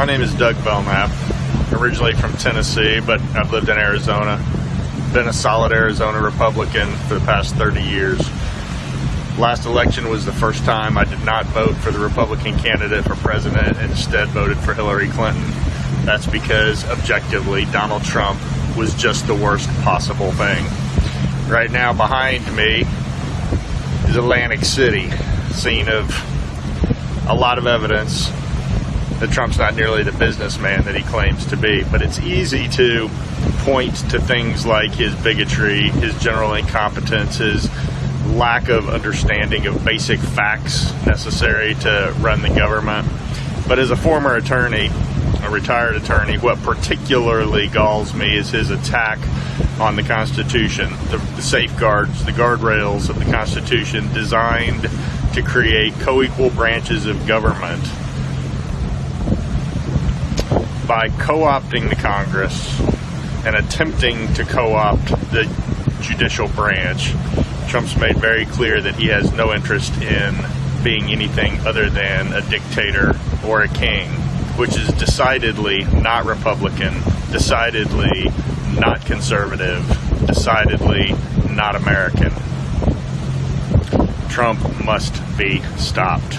My name is Doug Belknap, originally from Tennessee, but I've lived in Arizona. Been a solid Arizona Republican for the past 30 years. Last election was the first time I did not vote for the Republican candidate for president and instead voted for Hillary Clinton. That's because objectively Donald Trump was just the worst possible thing. Right now behind me is Atlantic City, scene of a lot of evidence that Trump's not nearly the businessman that he claims to be. But it's easy to point to things like his bigotry, his general incompetence, his lack of understanding of basic facts necessary to run the government. But as a former attorney, a retired attorney, what particularly galls me is his attack on the Constitution, the, the safeguards, the guardrails of the Constitution designed to create co equal branches of government by co-opting the Congress and attempting to co-opt the judicial branch, Trump's made very clear that he has no interest in being anything other than a dictator or a king, which is decidedly not Republican, decidedly not conservative, decidedly not American. Trump must be stopped.